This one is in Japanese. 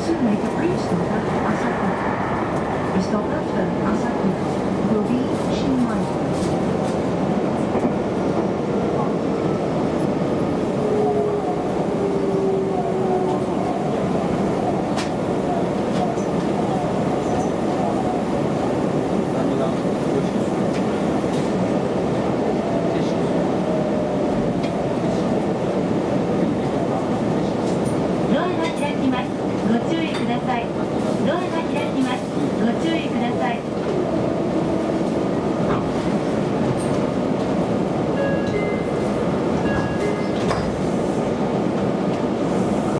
Soon make a brief stop at Asako. A stop after Asako will